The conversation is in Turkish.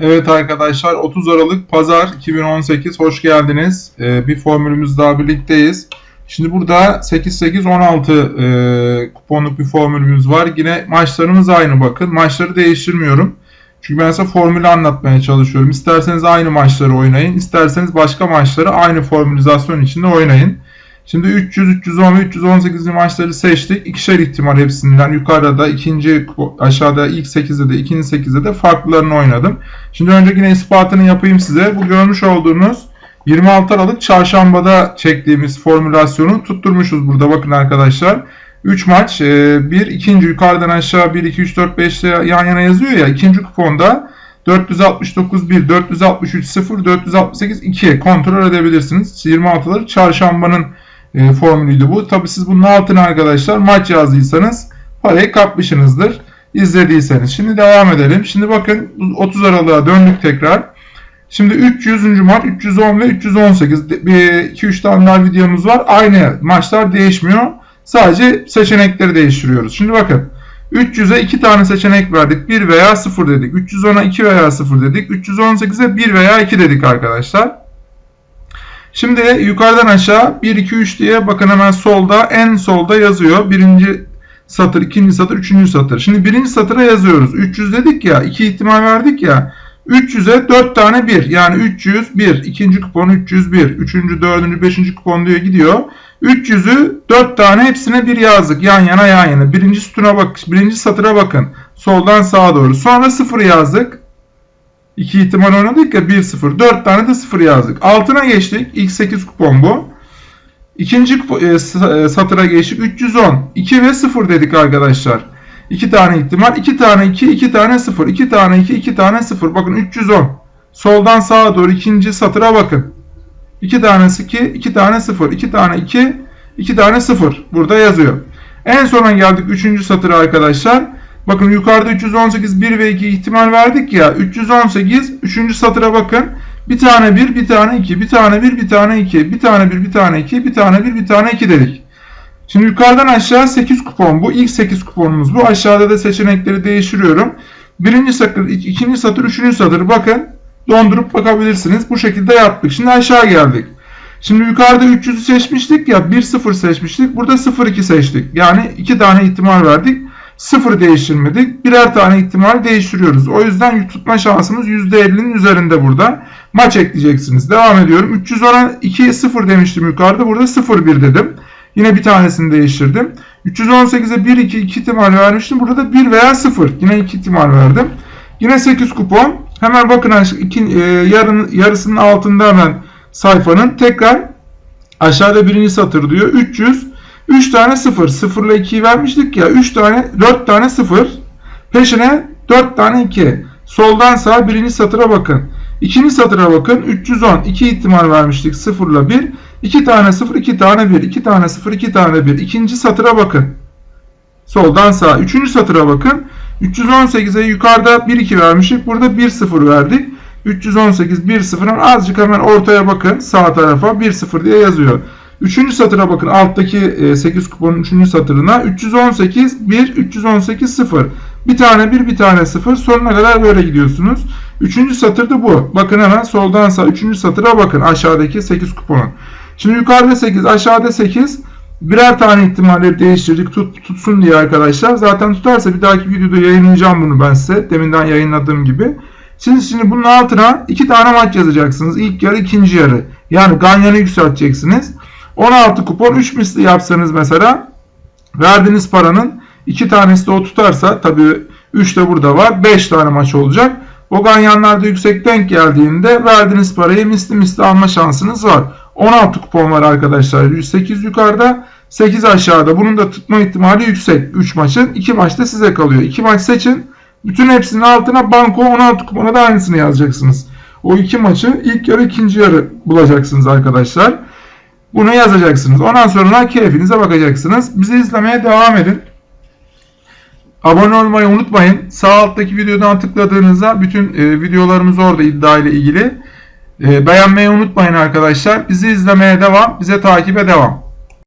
Evet arkadaşlar 30 Aralık Pazar 2018 hoş geldiniz. Ee, bir formülümüz daha birlikteyiz. Şimdi burada 8-8-16 e, kuponluk bir formülümüz var. Yine maçlarımız aynı bakın. Maçları değiştirmiyorum. Çünkü ben size formülü anlatmaya çalışıyorum. İsterseniz aynı maçları oynayın. isterseniz başka maçları aynı formülizasyon içinde oynayın. Şimdi 300, 310 ve 318 maçları seçtik. İkişer ihtimal hepsinden. Yukarıda ikinci aşağıda ilk 8'de de ikinci 8'de de farklılarını oynadım. Şimdi önce yine ispatını yapayım size. Bu görmüş olduğunuz 26 Aralık çarşambada çektiğimiz formülasyonu tutturmuşuz burada bakın arkadaşlar. 3 maç, 1 e, ikinci yukarıdan aşağı 1 2 3 4 5 yan yana yazıyor ya. ikinci kuponda 469 1, 463 0, 468 2 kontrol edebilirsiniz. 26'ları çarşambanın e, formülüydü bu. Tabi siz bunun altına arkadaşlar maç yazdıysanız parayı kapmışsınızdır. İzlediyseniz. Şimdi devam edelim. Şimdi bakın 30 Aralık'a döndük tekrar. Şimdi 300. maç 310 ve 318 bir 2-3 tane daha videomuz var. Aynı maçlar değişmiyor. Sadece seçenekleri değiştiriyoruz. Şimdi bakın 300'e 2 tane seçenek verdik. 1 veya 0 dedik. 310'a 2 veya 0 dedik. 318'e 1 veya 2 dedik arkadaşlar. Şimdi yukarıdan aşağı 1, 2, 3 diye bakın hemen solda en solda yazıyor. Birinci satır, ikinci satır, üçüncü satır. Şimdi birinci satıra yazıyoruz. 300 dedik ya, iki ihtimal verdik ya. 300'e 4 tane 1 yani 301. ikinci kupon 301. Üçüncü, dördüncü, beşinci kupon diyor gidiyor. 300'ü 4 tane hepsine bir yazdık. Yan yana yan yana. Birinci sütuna bak, birinci satıra bakın. Soldan sağa doğru. Sonra 0 yazdık. 2 ihtimal oynadık ya 1-0. 4 tane de 0 yazdık. Altına geçtik. İlk 8 kupon bu. İkinci e, e, satıra geçtik. 310. 2 ve 0 dedik arkadaşlar. 2 tane ihtimal. 2 tane 2, 2 tane 0. 2 tane 2, 2 tane 0. Bakın 310. Soldan sağa doğru ikinci satıra bakın. 2 tanesi 2, 2 tane 0. 2 tane 2, 2 tane 0. Burada yazıyor. En sona geldik 3. satıra arkadaşlar. Bakın yukarıda 318 1 ve 2 ihtimal verdik ya. 318 3. satıra bakın. Bir tane 1, bir tane 2, bir tane 1, bir tane 2, bir tane 1, bir tane 2, bir tane 1, bir tane 2 dedik. Şimdi yukarıdan aşağı 8 kupon bu. ilk 8 kuponumuz bu. Aşağıda da seçenekleri değiştiriyorum. Birinci satır, ikinci satır, üçüncü satır. Bakın dondurup bakabilirsiniz. Bu şekilde yaptık. Şimdi aşağı geldik. Şimdi yukarıda 300'ü seçmiştik ya 1-0 seçmiştik. Burada 0-2 seçtik. Yani 2 tane ihtimal verdik. 0 değiştirmedik. Birer tane ihtimal değiştiriyoruz. O yüzden tutma şansımız %50'nin üzerinde burada. Maç ekleyeceksiniz. Devam ediyorum. 310'a 2 0 demiştim yukarıda. Burada 0-1 dedim. Yine bir tanesini değiştirdim. 318'e 1 2 2 ihtimal vermiştim. Burada da 1 veya 0. Yine 2 ihtimal verdim. Yine 8 kupon. Hemen bakın iki, e, yarın, yarısının altında hemen sayfanın tekrar aşağıda birinci satır diyor. 300 3 tane 0. 0 ile 2'yi vermiştik ya. 3 tane 4 tane 0. Peşine 4 tane 2. Soldan sağa birinci satıra bakın. İkinci satıra bakın. 310. 2 ihtimal vermiştik. 0 ile 1. 2 tane 0, 2 tane 1. 2 tane 0, 2 tane 1. İkinci satıra bakın. Soldan sağa. Üçüncü satıra bakın. 318'e yukarıda 1, 2 vermiştik. Burada 1, 0 verdik. 318, 1, 0. Azıcık hemen ortaya bakın. Sağ tarafa 1, 0 diye yazıyor. Üçüncü satıra bakın alttaki 8 e, kuponun üçüncü satırına 318 1 318 0 bir tane 1 bir tane 0 sonuna kadar böyle gidiyorsunuz. Üçüncü satırda bu. Bakın hemen soldan sağ üçüncü satıra bakın aşağıdaki 8 kuponun. Şimdi yukarıda 8 aşağıda 8 birer tane ihtimalleri değiştirdik tut, tutsun diye arkadaşlar. Zaten tutarsa bir dahaki videoda yayınlayacağım bunu ben size deminden yayınladığım gibi. Siz şimdi bunun altına iki tane maç yazacaksınız. İlk yarı ikinci yarı. Yani ganyanı yükselteceksiniz. 16 kupon 3 misli yapsanız mesela verdiğiniz paranın 2 tanesi de o tutarsa tabi 3 de burada var 5 tane maç olacak. O ganyanlarda yüksek denk geldiğinde verdiğiniz parayı misli misli alma şansınız var. 16 kupon var arkadaşlar. 108 yukarıda 8 aşağıda. Bunun da tutma ihtimali yüksek. 3 maçın 2 maçta size kalıyor. 2 maç seçin. Bütün hepsinin altına banko 16 kupona da aynısını yazacaksınız. O iki maçı ilk yarı ikinci yarı bulacaksınız arkadaşlar. Bunu yazacaksınız. Ondan sonra keyfinize bakacaksınız. Bizi izlemeye devam edin. Abone olmayı unutmayın. Sağ alttaki videodan tıkladığınızda bütün e, videolarımız orada iddia ile ilgili. E, beğenmeyi unutmayın arkadaşlar. Bizi izlemeye devam. Bize takibe devam.